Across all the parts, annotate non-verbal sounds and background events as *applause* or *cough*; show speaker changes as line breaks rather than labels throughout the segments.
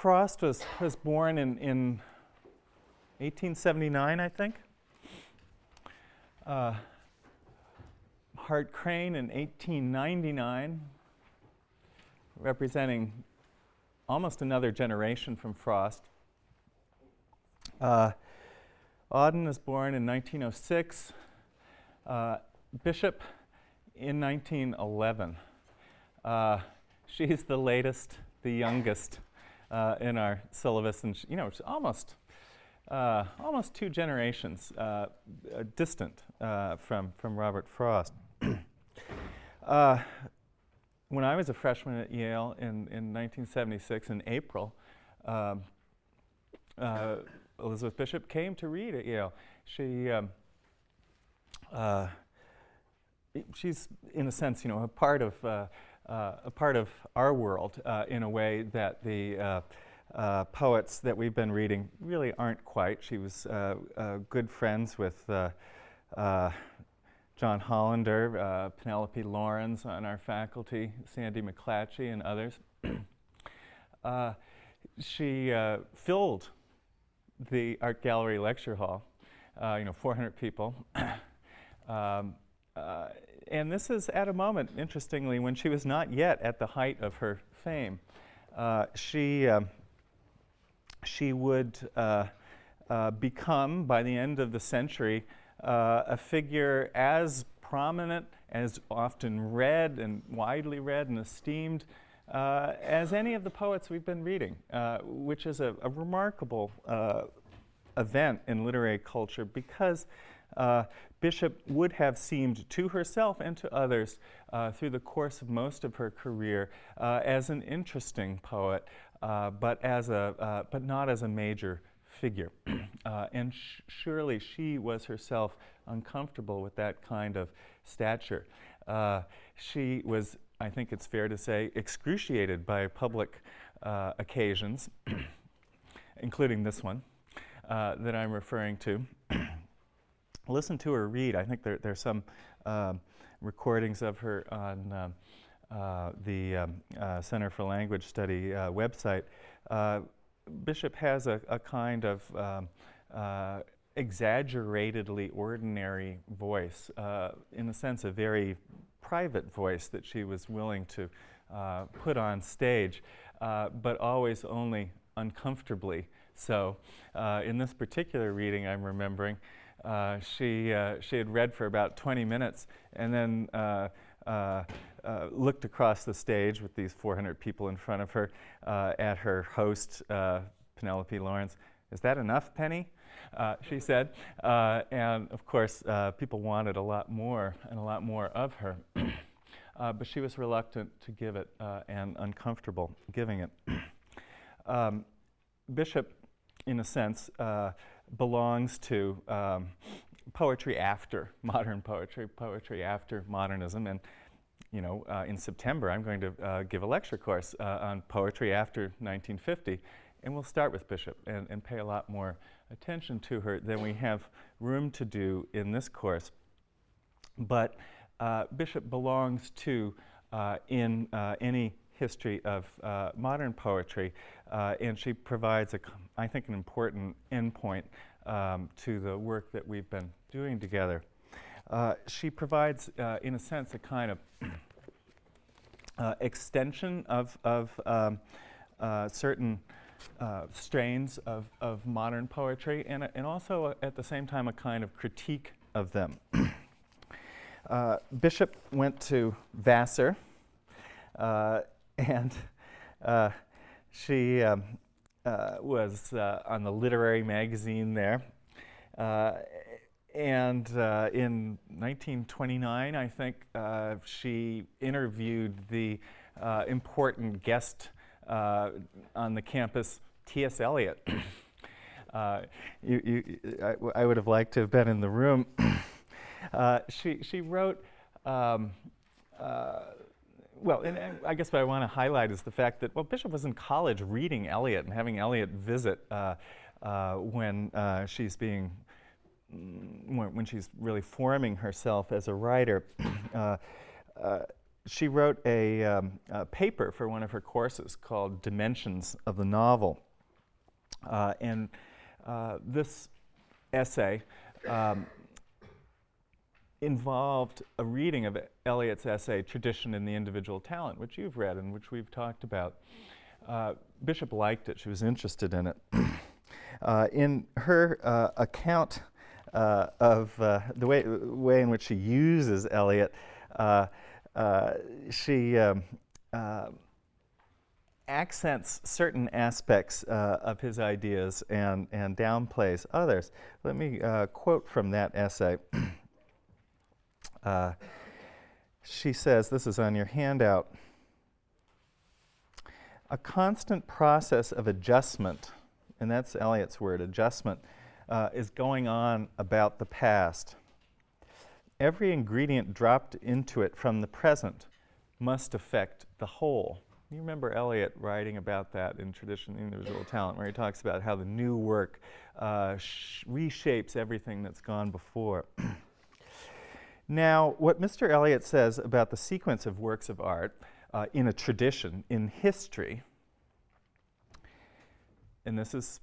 Frost was, was born in, in 1879, I think. Uh, Hart Crane in 1899, representing almost another generation from Frost. Uh, Auden is born in 1906. Uh, Bishop in 1911. Uh, she's the latest, the youngest uh, in our syllabus, and you know, it's almost uh, almost two generations uh, distant from from Robert Frost. *clears throat* when I was a freshman at Yale in, in 1976 in April, um, uh, Elizabeth Bishop came to read at Yale. She, um, uh, she's in a sense, you know, a part of uh, uh a part of our world uh, in a way that the uh, poets that we've been reading really aren't quite. She was good friends with. John Hollander, uh, Penelope Laurans on our faculty, Sandy McClatchy, and others. *clears throat* uh, she uh, filled the art gallery lecture hall, uh, you know, 400 people. *clears throat* um, uh, and this is at a moment, interestingly, when she was not yet at the height of her fame. Uh, she, um, she would become, by the end of the century, uh, a figure as prominent, as often read and widely read and esteemed uh, as any of the poets we've been reading, uh, which is a, a remarkable uh, event in literary culture because uh, Bishop would have seemed to herself and to others uh, through the course of most of her career as an interesting poet, but, as a, but not as a major figure. *clears throat* uh, and surely she was herself uncomfortable with that kind of stature. Uh, she was, I think it's fair to say, excruciated by public uh, occasions, *clears throat* including this one uh, that I'm referring to. *clears throat* Listen to her read. I think there, there's some um, recordings of her on um, uh, the um, uh, Center for Language Study website Bishop has a, a kind of um, uh, exaggeratedly ordinary voice, uh, in a sense, a very private voice that she was willing to uh, put on stage, uh, but always only uncomfortably so. Uh, in this particular reading, I'm remembering, uh, she, she had read for about 20 minutes and then uh, uh, looked across the stage with these 400 people in front of her uh, at her host, uh, Penelope Laurans. Is that enough, Penny? Uh, she *laughs* said. and of course, people wanted a lot more and a lot more of her. *clears throat* but she was reluctant to give it and uncomfortable giving it. *clears throat* Um, Bishop, in a sense, belongs to um, poetry after *laughs* modern poetry, poetry after modernism. And, you know, uh, in September, I'm going to uh, give a lecture course uh, on poetry after 1950. And we'll start with Bishop and, and pay a lot more attention to her than we have room to do in this course. But uh, Bishop belongs to, uh, in uh, any history of modern poetry, and she provides, a, I think, an important endpoint um, to the work that we've been doing together. Uh, she provides, uh, in a sense, a kind of *clears throat* uh, extension of, of um, uh, certain uh, strains of, of modern poetry and, and also, uh, at the same time, a kind of critique of them. *clears throat* Bishop went to Vassar and she um, uh, was uh, on the literary magazine there. Uh, and uh, in 1929, I think, uh, she interviewed the uh, important guest on the campus, T.S. Eliot. *coughs* you, you, I, I, would have liked to have been in the room. *coughs* she, she wrote um, well, and, and, I guess what I want to highlight is the fact that, well, Bishop was in college reading Eliot and having Eliot visit uh, uh, when uh, she's being, mm, when, when, she's really forming herself as a writer. *clears throat* Uh, uh, she wrote a, um, a, paper for one of her courses called Dimensions of the Novel. Uh, and this essay um, involved a reading of Eliot's essay, Tradition and the Individual Talent, which you've read and which we've talked about. Uh, Bishop liked it. She was interested in it. *clears throat* uh, in her uh, account uh, of uh, the way, way in which she uses Eliot, uh, she um, accents certain aspects of his ideas and, and downplays others. Let me quote from that essay. *clears throat* Uh, she says, this is on your handout, a constant process of adjustment, and that's Eliot's word, adjustment, uh, is going on about the past. Every ingredient dropped into it from the present must affect the whole. You remember Eliot writing about that in Tradition Individual Talent, where he talks about how the new work uh, reshapes everything that's gone before. *clears throat* Now, what Mr. Eliot says about the sequence of works of art uh, in a tradition, in history, and this is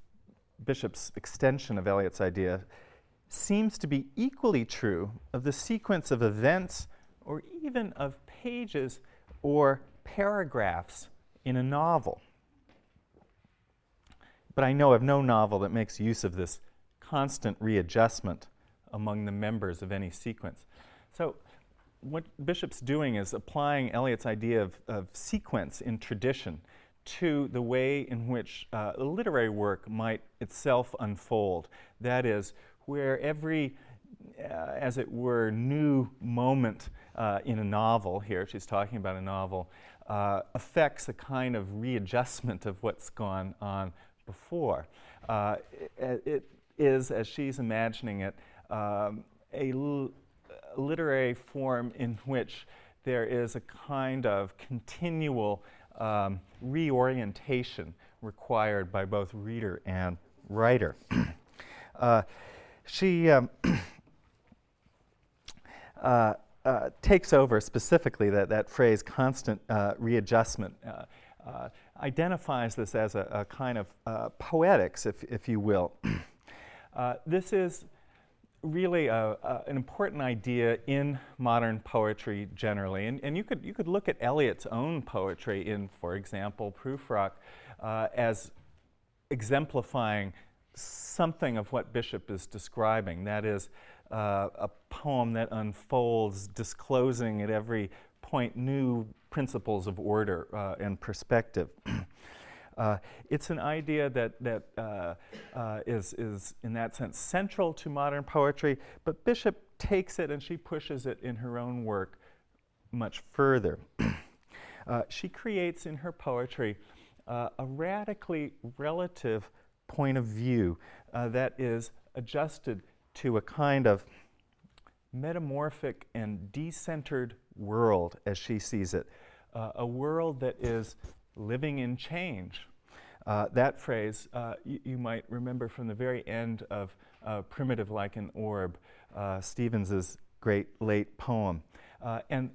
Bishop's extension of Eliot's idea, seems to be equally true of the sequence of events or even of pages or paragraphs in a novel. But I know of no novel that makes use of this constant readjustment among the members of any sequence. So what Bishop's doing is applying Eliot's idea of, of sequence in tradition to the way in which uh, literary work might itself unfold. That is, where every, uh, as it were, new moment uh, in a novel, here she's talking about a novel, uh, affects a kind of readjustment of what's gone on before. Uh, it, it is, as she's imagining it, um, a literary form in which there is a kind of continual um, reorientation required by both reader and writer. *clears throat* uh, she um, *clears throat* uh, uh, takes over specifically that, that phrase, constant uh, readjustment, uh, uh, identifies this as a, a kind of poetics, if, if you will. *clears throat* this is really a, a, an important idea in modern poetry generally. And, and, you, could, you could look at Eliot's own poetry in, for example, Prufrock, uh, as exemplifying something of what Bishop is describing. That is, uh, a poem that unfolds, disclosing at every point new principles of order uh, and perspective. *clears throat* Uh, it's an idea that, that uh, uh, is is, in that sense, central to modern poetry, but Bishop takes it and she pushes it in her own work much further. *clears throat* Uh, she creates in her poetry uh, a radically relative point of view uh, that is adjusted to a kind of metamorphic and decentered world as she sees it, a world that is living in change. Uh, that phrase uh, you might remember from the very end of uh, Primitive Like an Orb, uh, Stevens's great late poem. Uh, and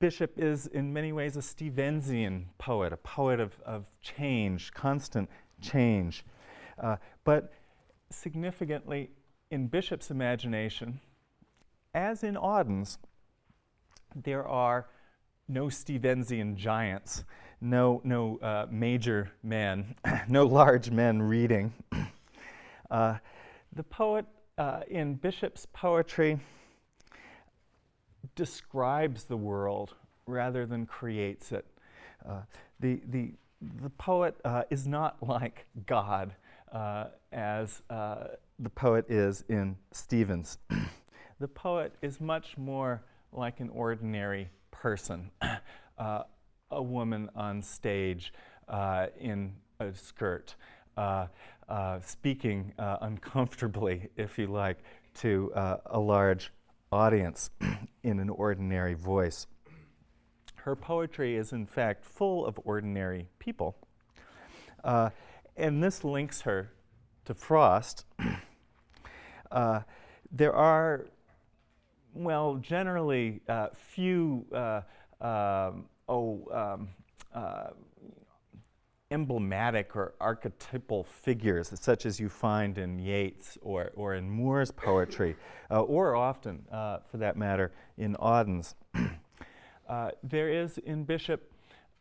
Bishop is in many ways a Stevensian poet, a poet of, of change, constant change. But significantly, in Bishop's imagination, as in Auden's, there are no Stevensian giants no, no uh, major man, *laughs* no large men reading. *clears throat* uh, the poet uh, in Bishop's poetry describes the world rather than creates it. Uh, the, the, the poet uh, is not like God uh, as the poet is in Stevens. *clears throat* the poet is much more like an ordinary person. *clears throat* Uh, a woman on stage uh, in a skirt, uh, uh, speaking uh, uncomfortably, if you like, to uh, a large audience *clears throat* in an ordinary voice. Her poetry is, in fact, full of ordinary people. Uh, and this links her to Frost. *clears throat* there are, well, generally few um, oh, um, uh, emblematic or archetypal figures, such as you find in Yeats or, or in Moore's poetry, uh, or often, uh, for that matter, in Auden's. *clears throat* Uh, there is in Bishop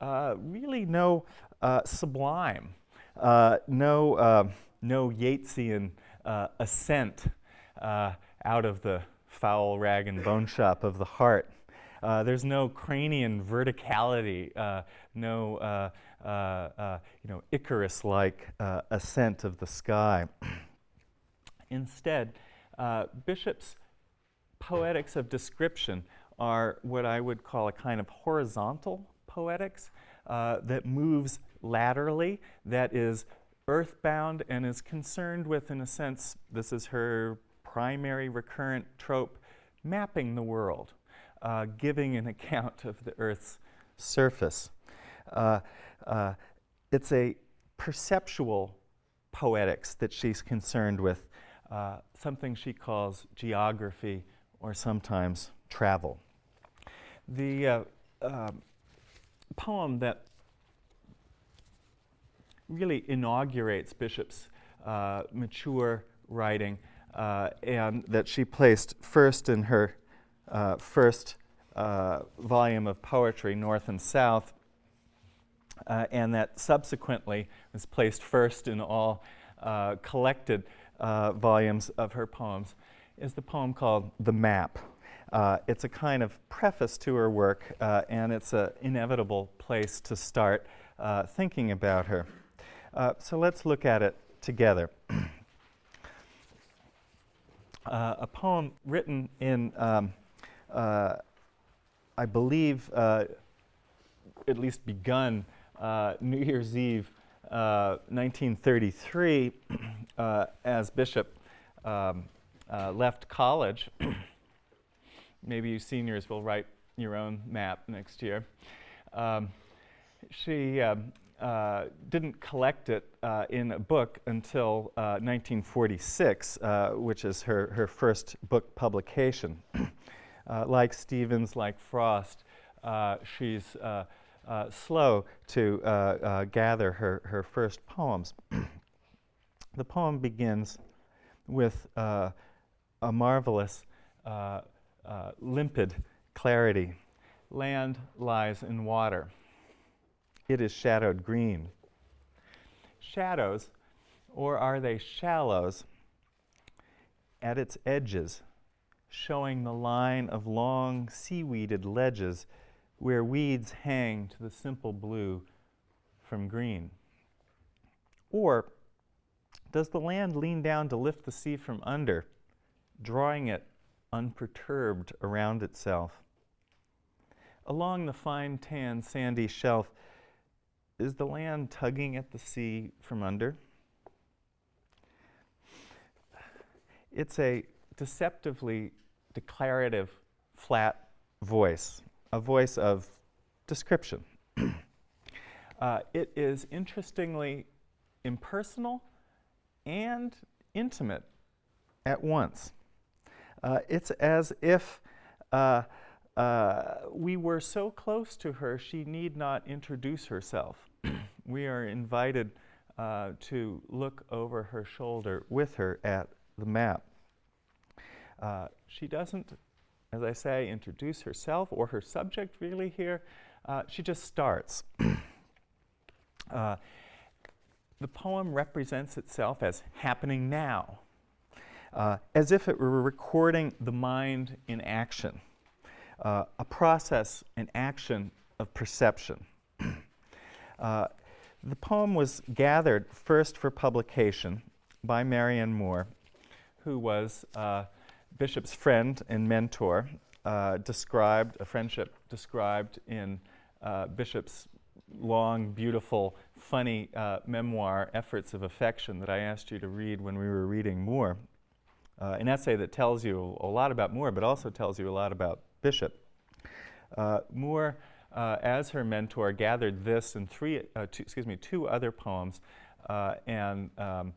uh, really no uh, sublime, no, no Yeatsian ascent out of the foul rag and bone shop of the heart. Uh, there's no cranian verticality, uh, no uh, uh, uh, you know, Icarus-like uh, ascent of the sky. *clears throat* Instead, Bishop's poetics of description are what I would call a kind of horizontal poetics that moves laterally, that is earthbound and is concerned with, in a sense, this is her primary recurrent trope, mapping the world, uh, giving an *laughs* account of the Earth's surface. Uh, uh, it's a perceptual poetics that she's concerned with, uh, something she calls geography or sometimes travel. The uh, um, poem that really inaugurates Bishop's uh, mature writing and that she placed first in her uh, first uh, volume of poetry, North and South, uh, and that subsequently was placed first in all uh, collected uh, volumes of her poems, is the poem called The Map. Uh, it's a kind of preface to her work, uh, and it's an inevitable place to start uh, thinking about her. so let's look at it together. *clears throat* a poem written in, um, I believe, at least begun uh, New Year's Eve, uh, 1933, *clears throat* uh, as Bishop um, uh, left college. *clears throat* Maybe you seniors will write your own map next year. Um, she um, uh, didn't collect it uh, in a book until 1946, which is her, her first book publication. *clears throat* like Stevens, like Frost, she's uh, slow to uh, uh, gather her, her first poems. *clears throat* the poem begins with uh, a marvelous, uh, uh, limpid clarity. Land lies in water. It is shadowed green. Shadows, or are they shallows, at its edges, showing the line of long seaweeded ledges where weeds hang to the simple blue from green? Or does the land lean down to lift the sea from under, drawing it unperturbed around itself? Along the fine tan sandy shelf, is the land tugging at the sea from under? It's a deceptively declarative, flat voice a voice of description. *clears throat* uh, it is interestingly impersonal and intimate at once. Uh, it's as if uh, uh we were so close to her, she need not introduce herself. *clears throat* we are invited uh, to look over her shoulder with her at the map. Uh, she doesn't as I say, introduce herself or her subject really here. Uh, she just starts. *clears throat* uh, the poem represents itself as happening now, uh, as if it were recording the mind in action, uh, a process, an action of perception. *clears throat* Uh, the poem was gathered first for publication by Marianne Moore, who was uh, Bishop's friend and mentor uh, described, a friendship described in uh, Bishop's long, beautiful, funny uh, memoir, Efforts of Affection, that I asked you to read when we were reading Moore. Uh, an essay that tells you a lot about Moore, but also tells you a lot about Bishop. Uh, Moore, uh, as her mentor, gathered this and three, two, excuse me, two other poems and um,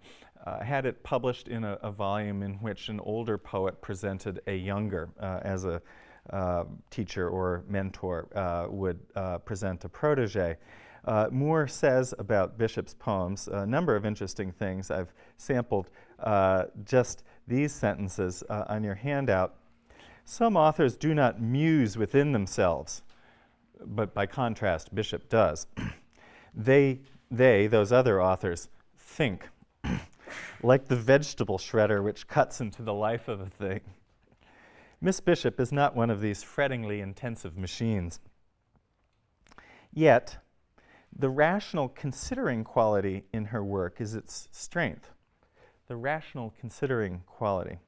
uh, had it published in a, a, volume in which an older poet presented a younger uh, as a, uh, teacher or mentor uh, would uh, present a protege. Uh, Moore says about Bishop's poems a number of interesting things. I've sampled uh, just these sentences uh, on your handout. Some authors do not muse within themselves, but by contrast, Bishop does. *clears throat* they, they, those other authors, think, *clears throat* like the vegetable shredder which cuts into the life of a thing. Miss Bishop is not one of these frettingly intensive machines. Yet, the rational considering quality in her work is its strength. The rational considering quality.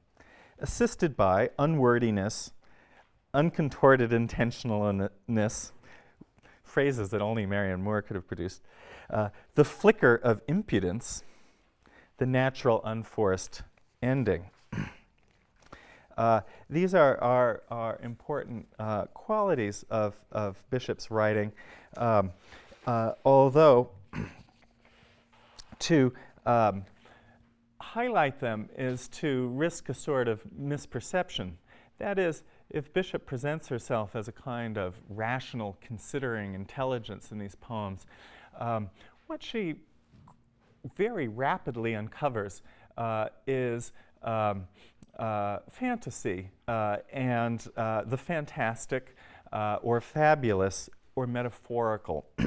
Assisted by unwordiness, uncontorted intentionalness, phrases that only Marianne Moore could have produced, uh, the flicker of impudence, the natural unforced ending. *clears throat* Uh, these are, are, are important uh, qualities of, of Bishop's writing. Um, uh, although *clears throat* to um, highlight them is to risk a sort of misperception. That is, if Bishop presents herself as a kind of rational, considering intelligence in these poems, um, what she very rapidly uncovers uh, is um, uh, fantasy uh, and uh, the fantastic uh, or fabulous or metaphorical. *clears throat*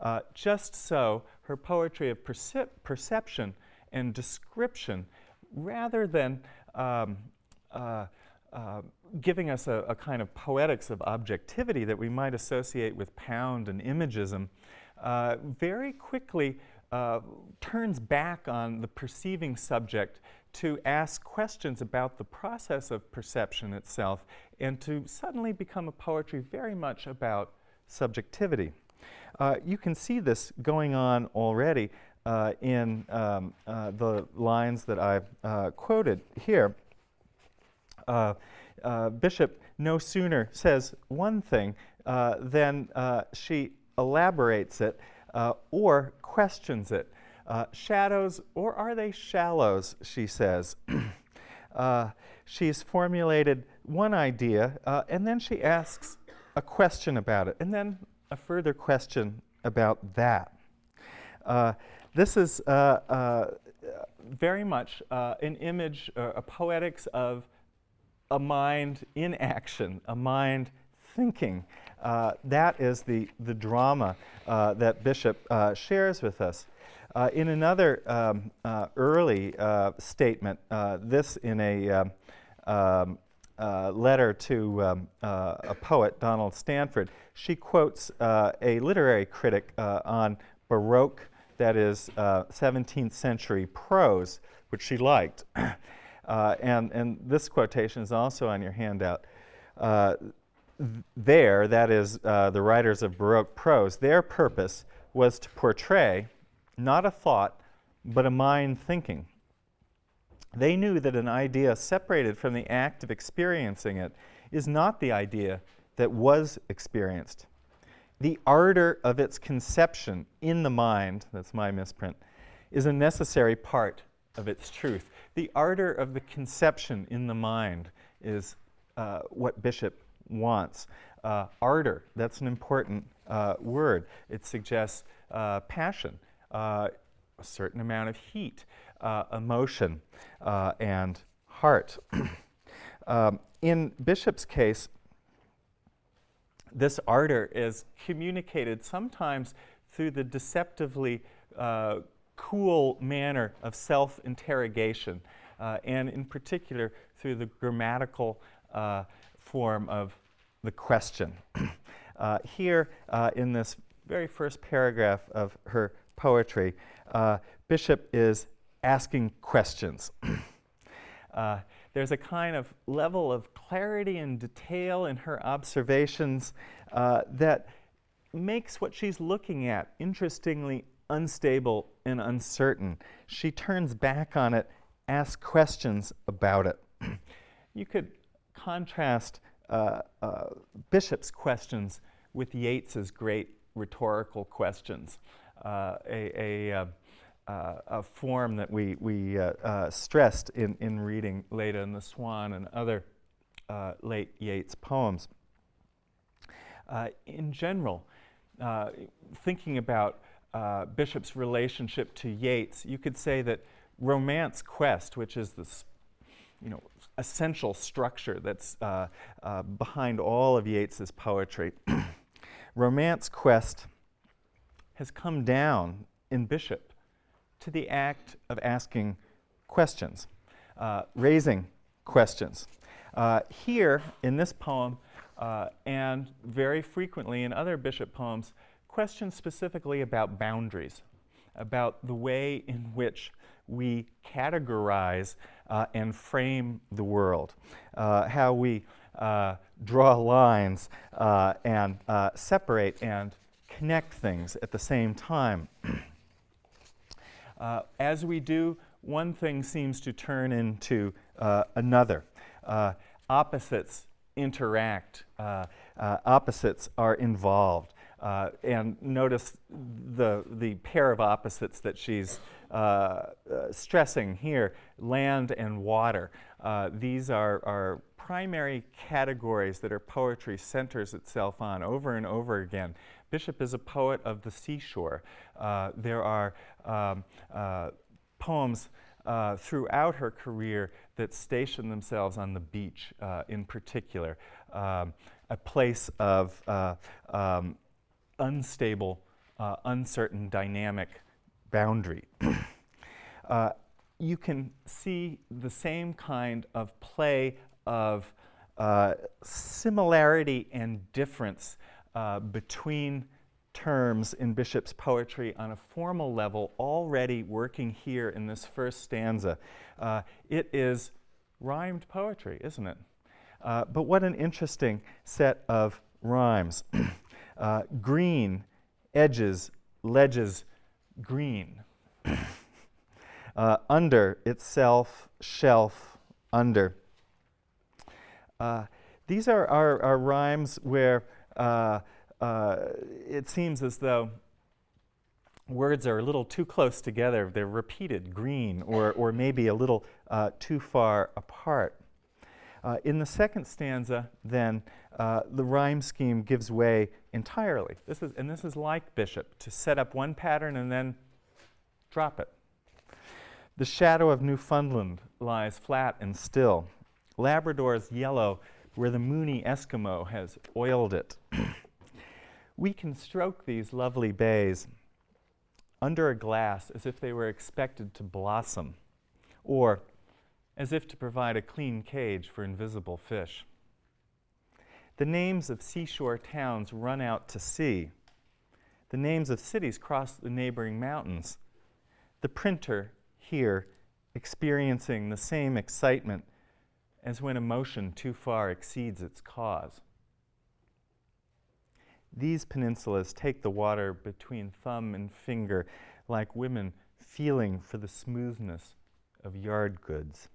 Uh, just so, her poetry of percep perception and description, rather than um, giving us a, a, kind of poetics of objectivity that we might associate with Pound and imagism, uh, very quickly uh, turns back on the perceiving subject to ask questions about the process of perception itself and to suddenly become a poetry very much about subjectivity. Uh, you can see this going on already uh, in um, uh, the lines that I've uh, quoted here. Bishop no sooner says one thing than she elaborates it or questions it. shadows, or are they shallows, she says. *clears throat* she's formulated one idea, and then she asks a question about it, and then a further question about that. Uh, this is uh, uh, very much uh, an image, uh, a poetics of a mind in action, a mind thinking. Uh, that is the, the drama that Bishop shares with us. in another um, early statement, this in a um, um uh, letter to um, uh, a poet, Donald Stanford, she quotes uh, a literary critic uh, on Baroque, that is 17th uh, century prose, which she liked. *coughs* Uh, and, and this quotation is also on your handout. There, that is the writers of Baroque prose, their purpose was to portray not a thought, but a mind thinking. They knew that an idea separated from the act of experiencing it is not the idea that was experienced. The ardor of its conception in the mind, that's my misprint, is a necessary part of its truth. The ardor of the conception in the mind is uh, what Bishop wants. Uh, ardor, that's an important uh, word. It suggests uh, passion, uh, a certain amount of heat uh, emotion uh, and heart. *clears throat* um, in Bishop's case, this ardor is communicated sometimes through the deceptively cool manner of self-interrogation, and in particular through the grammatical form of the question. *clears throat* Uh, here, in this very first paragraph of her poetry, Bishop is asking questions. *clears throat* uh, there's a kind of level of clarity and detail in her observations uh, that makes what she's looking at interestingly unstable and uncertain. She turns back on it, asks questions about it. *clears throat* you could contrast uh, uh, Bishop's questions with Yeats's great rhetorical questions. Uh, a, a uh, uh, a form that we, we uh, stressed in, in reading Leda and the Swan and other late Yeats poems. In general, thinking about Bishop's relationship to Yeats, you could say that Romance Quest, which is this you know, essential structure that's uh, uh, behind all of Yeats's poetry. *clears throat* Romance Quest has come down in Bishop to the act of asking questions, uh, raising questions. Uh, here in this poem, uh, and very frequently in other Bishop poems, questions specifically about boundaries, about the way in which we categorize uh, and frame the world, uh, how we uh, draw lines uh, and separate and connect things at the same time. *clears throat* As we do, one thing seems to turn into another. opposites interact, opposites are involved. Uh, and notice the, the pair of opposites that she's uh, uh, stressing here, land and water. Uh, these are, are primary categories that her poetry centers itself on over and over again. Bishop is a poet of the seashore. Uh, there are um, uh, poems uh, throughout her career that station themselves on the beach in particular, um, a place of um, unstable, uncertain, dynamic boundary. *clears throat* uh, you can see the same kind of play of uh, similarity and difference uh, between terms in Bishop's poetry on a formal level already working here in this first stanza. Uh, it is rhymed poetry, isn't it? Uh, but what an interesting set of rhymes. *clears throat* Uh, green, edges, ledges, green. *coughs* uh, under itself, shelf, under. Uh, these are, are, are, rhymes where uh, uh, it seems as though words are a little too close together. They're repeated, green, or, or maybe a little uh, too far apart. Uh, in the second stanza, then, uh, the rhyme scheme gives way entirely. This is, and this is like Bishop, to set up one pattern and then drop it. The shadow of Newfoundland lies flat and still. Labrador's yellow where the moony Eskimo has oiled it. *clears throat* we can stroke these lovely bays under a glass as if they were expected to blossom, or as if to provide a clean cage for invisible fish. The names of seashore towns run out to sea. The names of cities cross the neighboring mountains. The printer here experiencing the same excitement as when emotion too far exceeds its cause. These peninsulas take the water between thumb and finger like women feeling for the smoothness of yard goods.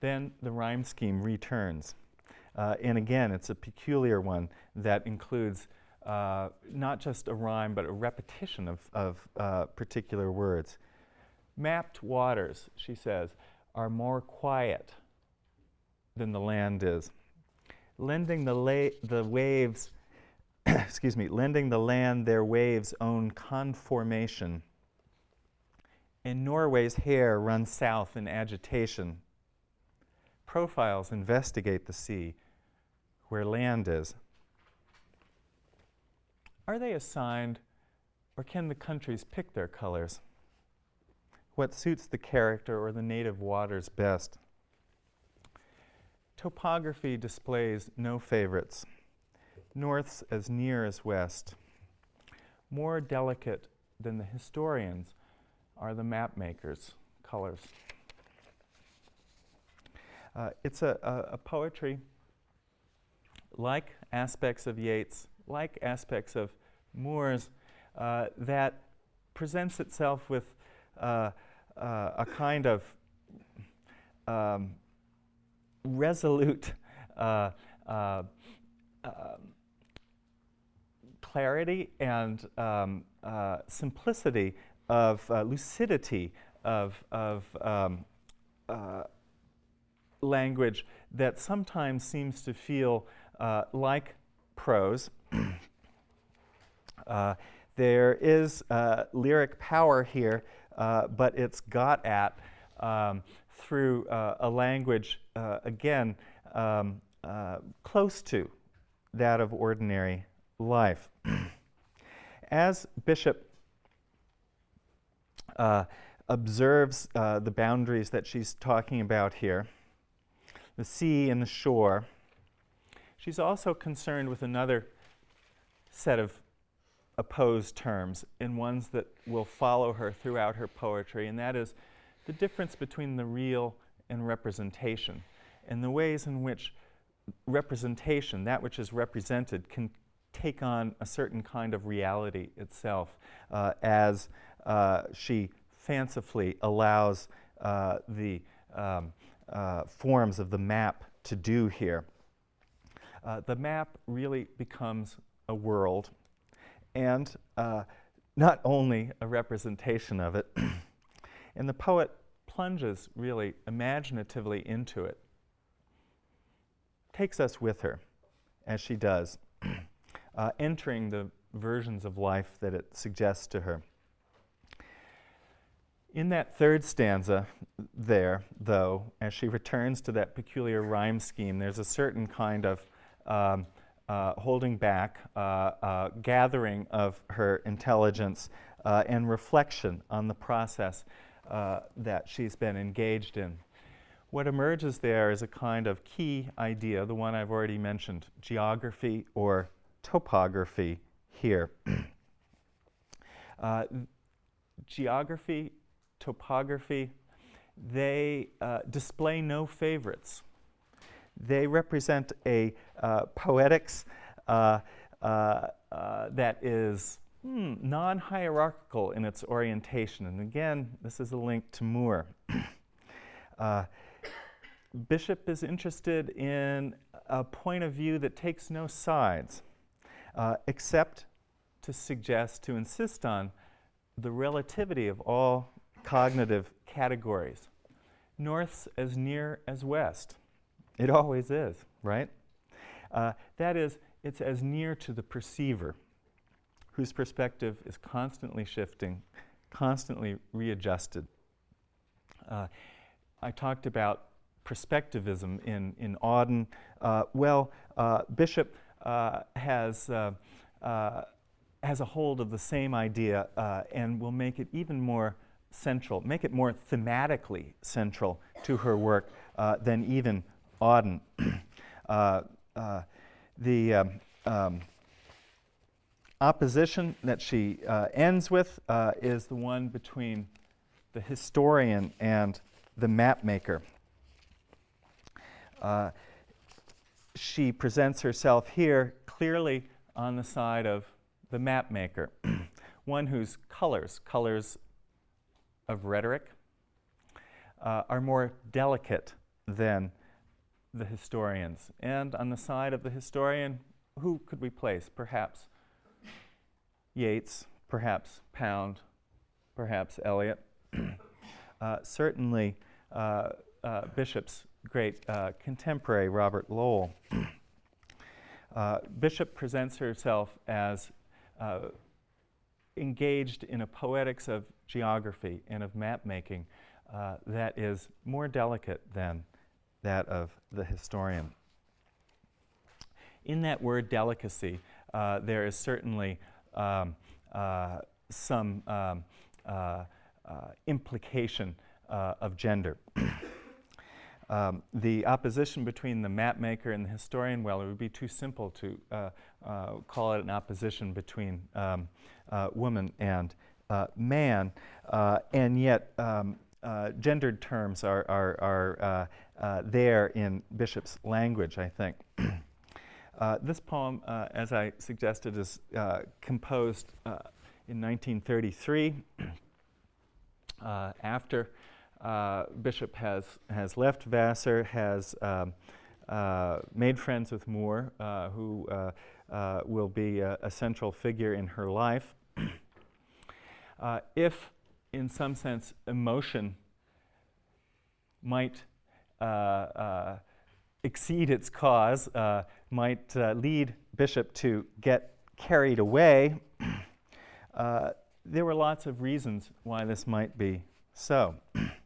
Then the rhyme scheme returns. Uh, and again, it's a peculiar one that includes uh, not just a rhyme, but a repetition of, of uh, particular words. Mapped waters, she says, are more quiet than the land is. Lending the, the waves, *coughs* excuse me, lending the land their waves' own conformation. And Norway's hare runs south in agitation profiles investigate the sea where land is. Are they assigned, or can the countries pick their colors? What suits the character or the native waters best? Topography displays no favorites. North's as near as west. More delicate than the historians are the map makers' colors. Uh, it's a, a, a, poetry like aspects of Yeats, like aspects of Moore's, uh, that presents itself with uh, uh a kind of um, resolute uh, uh, um, clarity and um, simplicity of lucidity of, of um, language that sometimes seems to feel uh, like prose. *clears throat* Uh, there is uh, lyric power here, uh, but it's got at um, through a language, again, um, close to that of ordinary life. *clears throat* As Bishop uh, observes uh, the boundaries that she's talking about here, the sea and the shore, she's also concerned with another set of opposed terms and ones that will follow her throughout her poetry, and that is the difference between the real and representation, and the ways in which representation, that which is represented, can take on a certain kind of reality itself uh, as uh, she fancifully allows uh, the um, uh, forms of the map to do here. Uh, the map really becomes a world and uh, not only a representation of it, *clears throat* and the poet plunges really imaginatively into it, takes us with her as she does, *clears throat* uh, entering the versions of life that it suggests to her. In that third stanza there, though, as she returns to that peculiar rhyme scheme, there's a certain kind of um, uh, holding back, uh, uh, gathering of her intelligence, uh, and reflection on the process uh, that she's been engaged in. What emerges there is a kind of key idea, the one I've already mentioned geography or topography here. *clears throat* Uh, geography topography, they uh, display no favorites. They represent a uh, poetics uh, uh, uh that is hmm, non hierarchical in its orientation. And again, this is a link to Moore. *clears throat* Uh, Bishop is interested in a point of view that takes no sides, except to suggest, to insist on the relativity of all cognitive categories. North's as near as west. It always is, right? Uh, that is, it's as near to the perceiver, whose perspective is constantly shifting, constantly readjusted. Uh, I talked about perspectivism in, in Auden. Uh, well, uh, Bishop uh, has, uh, has a hold of the same idea and will make it even more central, make it more thematically central to her work uh, than even Auden. *clears throat* uh, uh, the um, um, opposition that she uh, ends with uh, is the one between the historian and the mapmaker. Uh, she presents herself here clearly on the side of the mapmaker, *clears throat* one whose colors, colors of rhetoric uh, are more delicate than the historians. And on the side of the historian, who could we place? Perhaps Yeats, perhaps Pound, perhaps Eliot. *clears throat* uh, certainly uh, uh, Bishop's great uh, contemporary, Robert Lowell. *clears throat* Uh, Bishop presents herself as engaged in a poetics of geography and of map making uh, that is more delicate than that of the historian. In that word delicacy, uh, there is certainly um, uh, some um, uh, uh, implication uh, of gender. *clears throat* Um, the opposition between the map maker and the historian, well, it would be too simple to uh, uh, call it an opposition between um, uh, woman and uh, man, uh, and yet um, gendered terms are, are, are there in Bishop's language, I think. *clears throat* this poem, as I suggested, is composed in 1933 *clears throat* after uh, Bishop has, has left Vassar, has um, uh, made friends with Moore, uh, who will be a, a, central figure in her life. *clears throat* if, in some sense, emotion might exceed its cause, might lead Bishop to get carried away. *clears throat* Uh, there were lots of reasons why this might be so. *clears throat*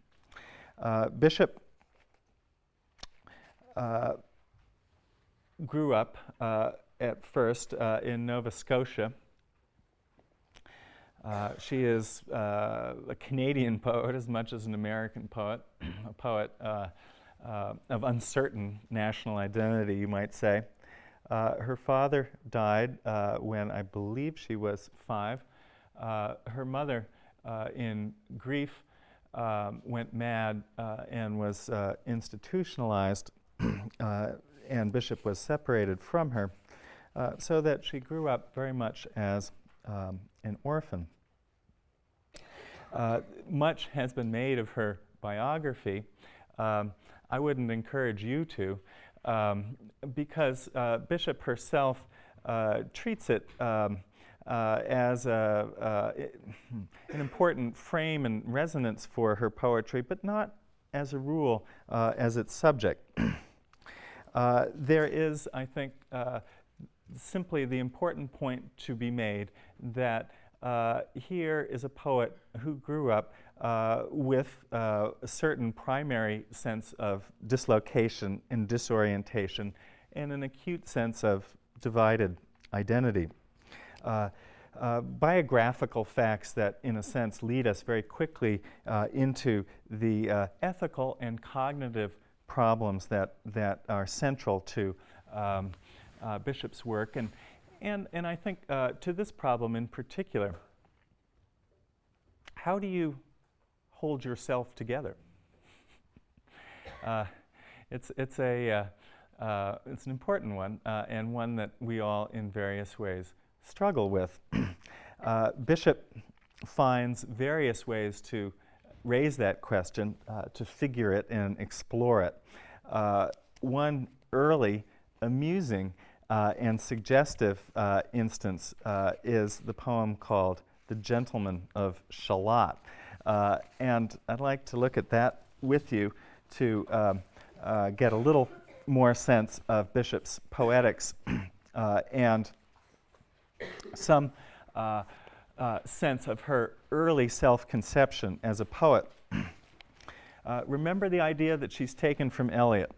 Bishop grew up at first in Nova Scotia. Uh, she is uh, a Canadian *laughs* poet as much as an American poet, *clears throat* a poet uh, uh, of uncertain national identity, you might say. Uh, her father died when I believe she was five. her mother, in grief, um, went mad and was institutionalized, *clears throat* and Bishop was separated from her, so that she grew up very much as um, an orphan. Uh, much has been made of her biography. Um, I wouldn't encourage you to, um, because uh, Bishop herself uh, treats it um, uh, as a, uh, an important frame and resonance for her poetry, but not as a rule as its subject. *clears throat* there is, I think, simply the important point to be made that uh, here is a poet who grew up uh, with uh, a certain primary sense of dislocation and disorientation and an acute sense of divided identity. Uh, uh, biographical facts that, in a sense, lead us very quickly uh, into the ethical and cognitive problems that, that are central to um, Bishop's work. And, and, and I think uh, to this problem in particular, how do you hold yourself together? Uh, it's, it's, a, uh, uh, it's an important one uh, and one that we all in various ways struggle with. *clears throat* Uh, Bishop finds various ways to raise that question, uh, to figure it and explore it. one early, amusing, uh, and suggestive uh, instance uh, is the poem called The Gentleman of Shalott. Uh, and I'd like to look at that with you to um, uh, get a little more sense of Bishop's poetics *clears throat* and some sense of her early self-conception as a poet. *clears throat* remember the idea that she's taken from Eliot.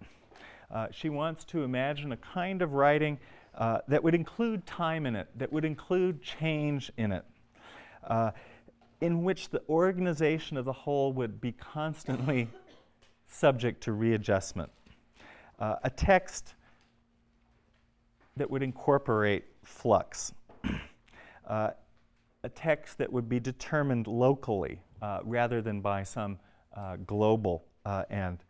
Uh, she wants to imagine a kind of writing uh, that would include time in it, that would include change in it, uh, in which the organization of the whole would be constantly *laughs* subject to readjustment. Uh, a text that would incorporate flux. Uh, a text that would be determined locally uh, rather than by some global and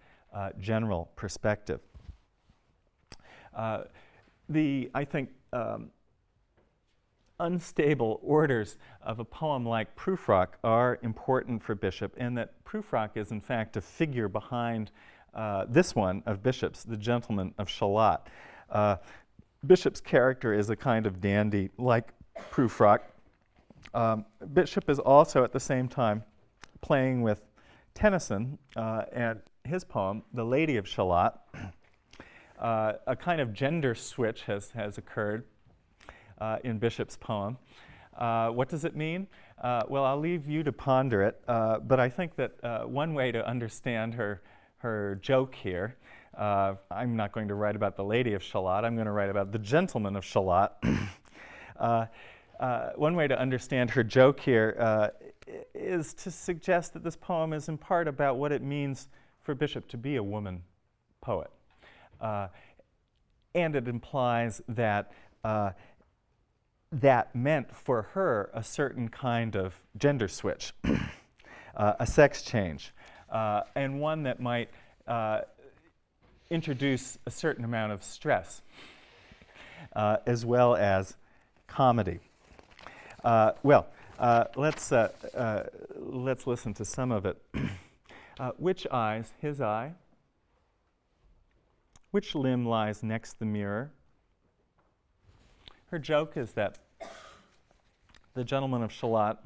general perspective. Uh, the, I think, um, unstable orders of a poem like Prufrock are important for Bishop, and that Prufrock is, in fact, a figure behind uh, this one of Bishop's, the gentleman of Shalott. Uh, Bishop's character is a kind of dandy like Prufrock. Um, Bishop is also at the same time playing with Tennyson uh, and his poem, The Lady of Shalott, *clears throat* uh, a kind of gender switch has, has occurred uh, in Bishop's poem. Uh, what does it mean? Uh, well, I'll leave you to ponder it, uh, but I think that one way to understand her, her joke here, I'm not going to write about the Lady of Shalott, I'm going to write about the Gentleman of Shalott. *clears throat* one way to understand her joke here is to suggest that this poem is in part about what it means for Bishop to be a woman poet. Uh, and it implies that uh, that meant for her a certain kind of gender switch, *clears throat* uh, a sex change, uh, and one that might uh, introduce a certain amount of stress, uh, as well as comedy. well, let's, let's listen to some of it. *clears throat* which eyes? His eye, which limb lies next the mirror? Her joke is that the gentleman of Shalott,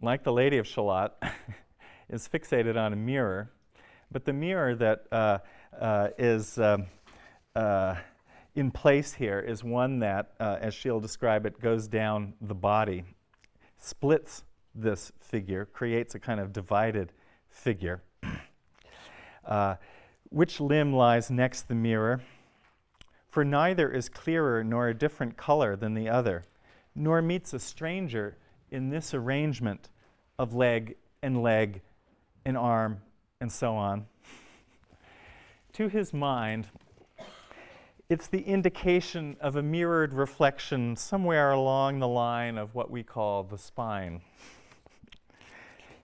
like the lady of Shalott, *laughs* is fixated on a mirror But the mirror that uh, uh, is um, uh, in place here is one that, uh, as she'll describe it, goes down the body, splits this figure, creates a kind of divided figure. *clears throat* Uh, which limb lies next the mirror? For neither is clearer nor a different color than the other, nor meets a stranger in this arrangement of leg and leg and arm and so on. *laughs* to his mind, it's the indication of a mirrored reflection somewhere along the line of what we call the spine.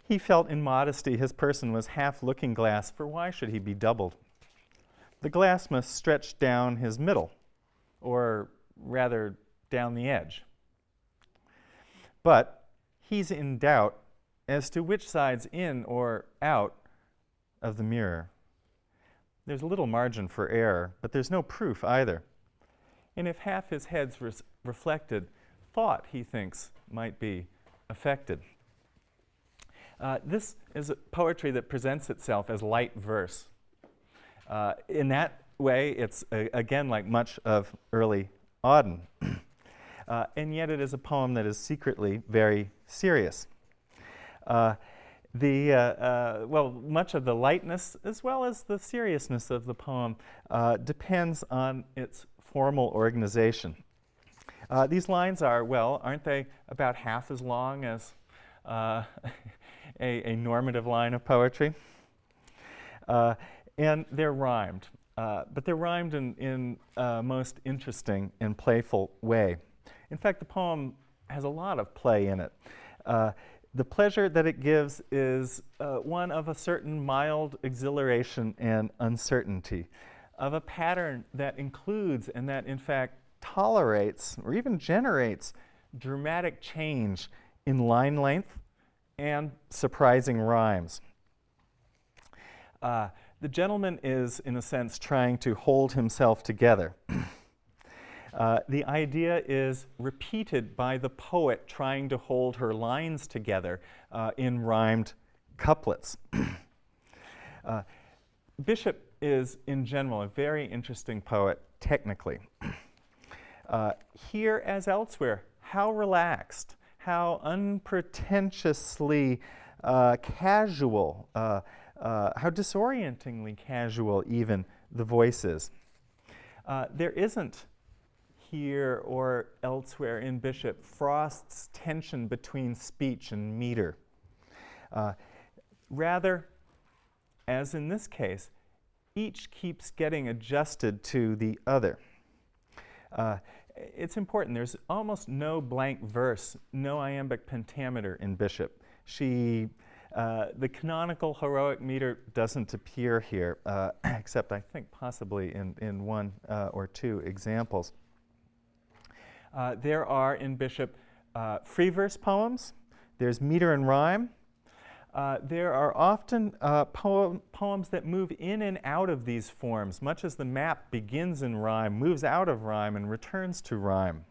He felt in modesty his person was half looking glass, for why should he be doubled? The glass must stretch down his middle, or rather down the edge. But he's in doubt as to which side's in or out of the mirror. There's a little margin for error, but there's no proof either. And if half his head's res- reflected, thought, he thinks, might be affected. Uh, this is poetry that presents itself as light verse. Uh, in that way, it's uh, again like much of early Auden. *clears throat* Uh, and yet, it is a poem that is secretly very serious. The, uh, uh, well, much of the lightness as well as the seriousness of the poem uh, depends on its formal organization. Uh, these lines are, well, aren't they about half as long as uh, *laughs* a, a, normative line of poetry? Uh, and they're rhymed, but they're rhymed in, in a most interesting and playful way. In fact, the poem has a lot of play in it. The pleasure that it gives is uh, one of a certain mild exhilaration and uncertainty, of a pattern that includes and that, in fact, tolerates or even generates dramatic change in line length and surprising rhymes. Uh, the gentleman is, in a sense, trying to hold himself together. *clears throat* Uh, the idea is repeated by the poet trying to hold her lines together uh, in rhymed couplets. *clears throat* uh, Bishop is, in general, a very interesting poet technically. *clears throat* Uh, here, as elsewhere, how relaxed, how unpretentiously uh, casual, how disorientingly casual even the voice is. there isn't here or elsewhere in Bishop Frost's tension between speech and meter. Uh, rather, as in this case, each keeps getting adjusted to the other. Uh, it's important. There's almost no blank verse, no iambic pentameter in Bishop. She, uh, the canonical heroic meter doesn't appear here, uh, *coughs* except I think possibly in, in one uh, or two examples. Uh, there are in Bishop uh, free verse poems, there's meter and rhyme. Uh, there are often uh, poem, poems that move in and out of these forms, much as the map begins in rhyme, moves out of rhyme, and returns to rhyme.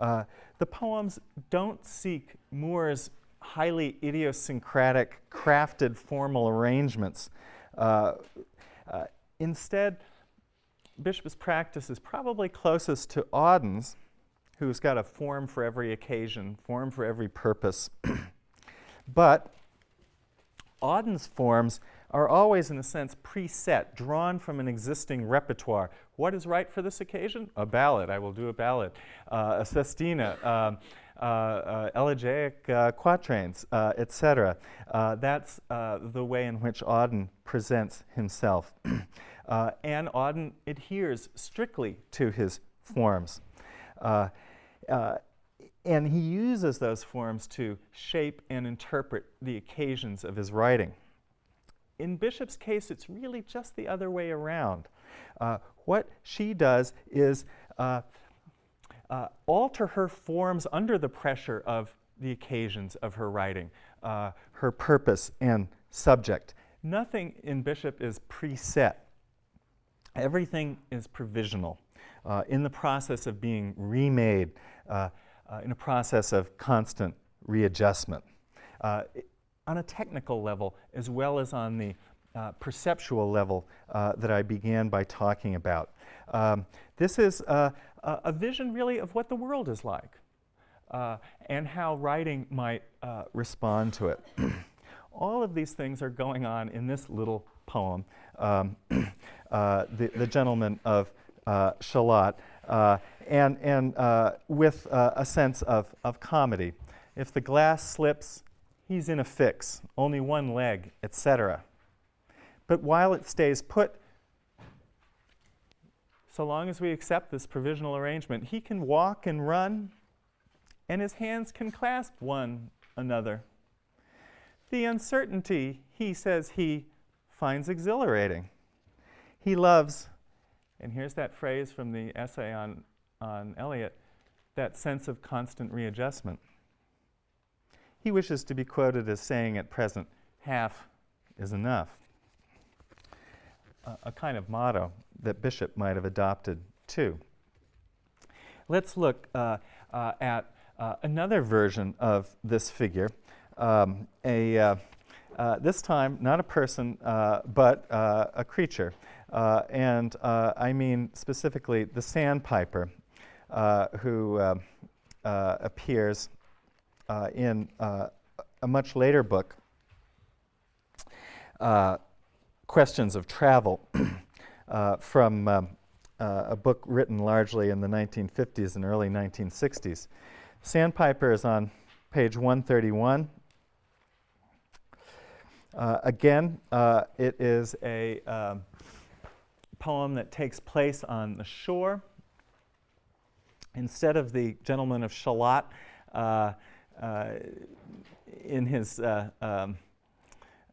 Uh, the poems don't seek Moore's highly idiosyncratic, crafted formal arrangements. Instead, Bishop's practice is probably closest to Auden's, who's got a form for every occasion, form for every purpose. *clears throat* but Auden's forms are always, in a sense, preset, drawn from an existing repertoire. What is right for this occasion? A ballad. I will do a ballad. Uh, a sestina. Um, uh, uh, elegiac uh, quatrains, uh, etc. Uh, that's the way in which Auden presents himself. *clears throat* and Auden adheres strictly to his forms. Uh, and he uses those forms to shape and interpret the occasions of his writing. In Bishop's case, it's really just the other way around. Uh, what she does is uh, uh, alter her forms under the pressure of the occasions of her writing, uh, her purpose and subject. Nothing in Bishop is preset. Everything is provisional, uh, in the process of being remade uh, uh, in a process of constant readjustment. Uh, on a technical level, as well as on the uh, perceptual level that I began by talking about. Um, this is a, vision, really, of what the world is like and how writing might respond to it. *clears throat* All of these things are going on in this little poem, um, *clears throat* uh, the, the Gentleman of uh, Shalott, uh, and, and uh, with uh, a sense of, of comedy. If the glass slips, he's in a fix, only one leg, etc. But while it stays put, so long as we accept this provisional arrangement, he can walk and run, and his hands can clasp one another. The uncertainty, he says, he finds exhilarating. He loves, and here's that phrase from the essay on, on Eliot, that sense of constant readjustment. He wishes to be quoted as saying at present, half is enough a, a kind of motto that Bishop might have adopted too. Let's look uh, uh, at uh, another version of this figure, um, a, uh, uh, this time not a person, uh, but a creature. And I mean specifically the sandpiper, who appears in a much later book questions of travel *clears throat* uh, from um, uh, a book written largely in the 1950s and early 1960s. Sandpiper is on page 131. Uh, again, uh, it is a um, poem that takes place on the shore. Instead of the gentleman of Shalott uh, uh, in his um,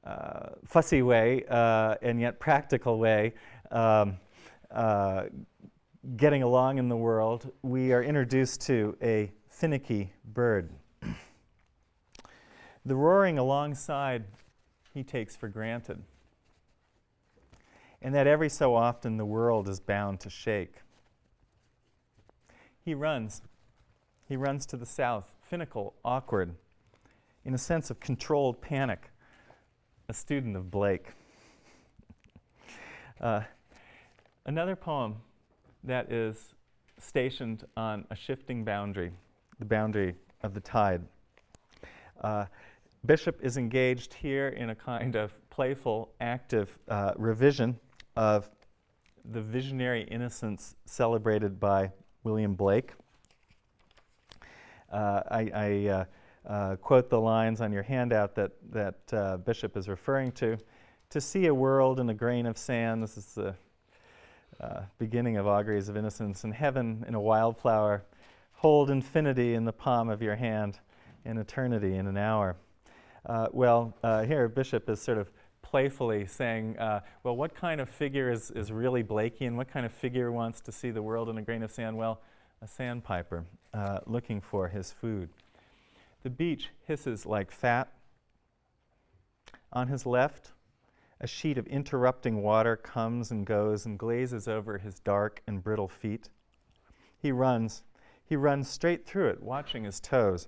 uh, fussy way uh, and yet practical way, um, uh, getting along in the world, we are introduced to a finicky bird. *clears throat* the roaring alongside he takes for granted, and that every so often the world is bound to shake. He runs. He runs to the south, finical, awkward, in a sense of controlled panic a student of Blake. *laughs* Uh, another poem that is stationed on a shifting boundary, the boundary of the tide. Uh, Bishop is engaged here in a kind of playful, active uh, revision of the visionary innocence celebrated by William Blake. Uh, I, I uh, uh, quote the lines on your handout that, that uh, Bishop is referring to. To see a world in a grain of sand, this is the uh, beginning of Auguries of Innocence, and heaven in a wildflower, hold infinity in the palm of your hand, and eternity in an hour. Uh, well, uh, here Bishop is sort of playfully saying, uh, well, what kind of figure is, is really Blakean? What kind of figure wants to see the world in a grain of sand? Well, a sandpiper looking for his food. The beach hisses like fat. On his left, a sheet of interrupting water comes and goes and glazes over his dark and brittle feet. He runs. He runs straight through it, watching his toes.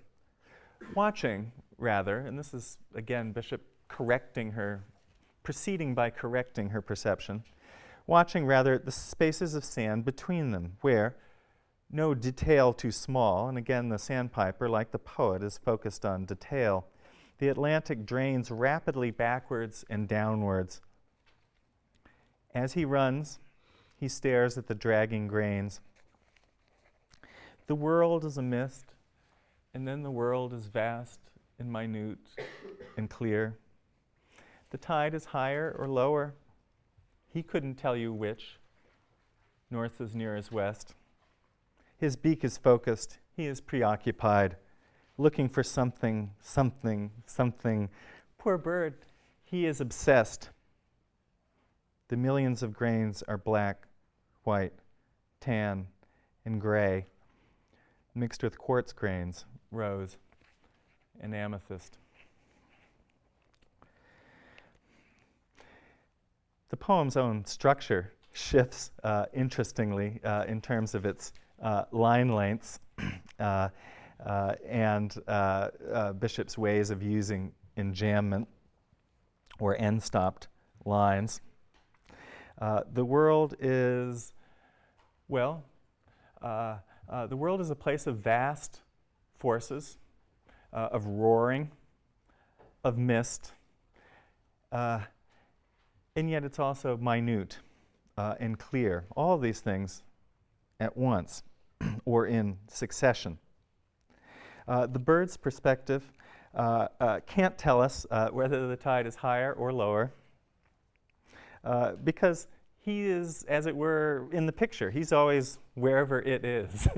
Watching, rather, and this is again Bishop correcting her, proceeding by correcting her perception, watching rather the spaces of sand between them, where, no detail too small, and again, the sandpiper, like the poet, is focused on detail. The Atlantic drains rapidly backwards and downwards. As he runs, he stares at the dragging grains. The world is a mist, and then the world is vast and minute and clear. The tide is higher or lower. He couldn't tell you which. North is near as west. His beak is focused. He is preoccupied, looking for something, something, something. Poor bird, he is obsessed. The millions of grains are black, white, tan, and gray, mixed with quartz grains, rose, and amethyst. The poem's own structure shifts uh, interestingly uh, in terms of its uh, line lengths *clears throat* uh, uh, and Bishop's ways of using enjambment or end-stopped lines. The world is, well, the world is a place of vast forces, of roaring, of mist, uh, and yet it's also minute uh, and clear. All these things at once *clears throat* or in succession. Uh, the bird's perspective uh, uh, can't tell us uh, whether the tide is higher or lower uh, because he is, as it were, in the picture. He's always wherever it is. *laughs*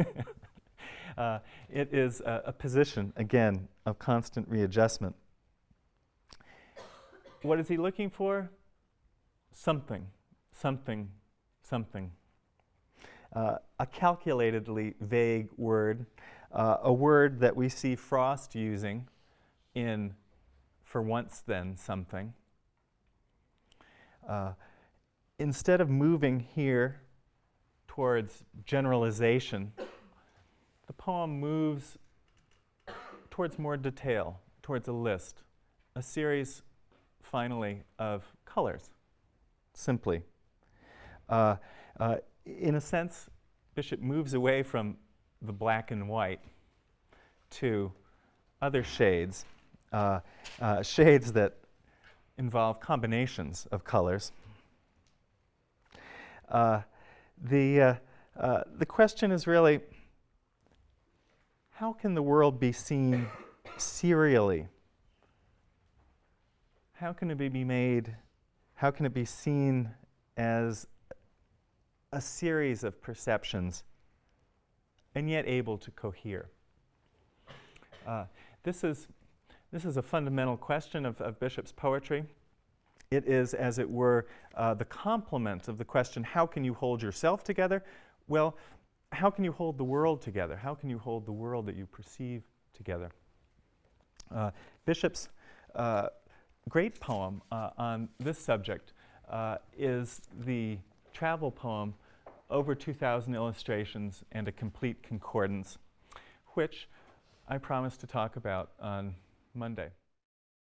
Uh, it is a, a position, again, of constant readjustment. What is he looking for? Something, something, something. Uh, a calculatedly vague word, uh, a word that we see Frost using in for once then something. Uh, instead of moving here towards generalization, the poem moves towards more detail, towards a list, a series, finally, of colors, simply. Uh, uh, in a sense, Bishop moves away from the black and white to other shades, uh, uh shades that involve combinations of colors. Uh, the, uh, the question is really how can the world be seen serially? How can it be made, how can it be seen as a series of perceptions and yet able to cohere? Uh, this, is, this is a fundamental question of, of Bishop's poetry. It is, as it were, uh, the complement of the question, how can you hold yourself together? Well, how can you hold the world together? How can you hold the world that you perceive together? Uh, Bishop's uh, great poem uh, on this subject uh, is the travel poem Over 2,000 Illustrations and a Complete Concordance, which I promise to talk about on Monday.